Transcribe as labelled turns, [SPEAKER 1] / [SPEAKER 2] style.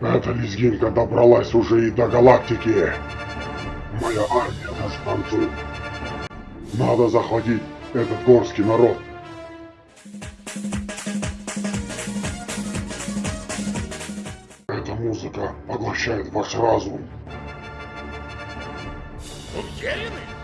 [SPEAKER 1] Эта лезгинка добралась уже и до галактики. Моя армия нас танцует. Надо захватить этот горский народ. Эта музыка поглощает ваш разум.
[SPEAKER 2] Уверены?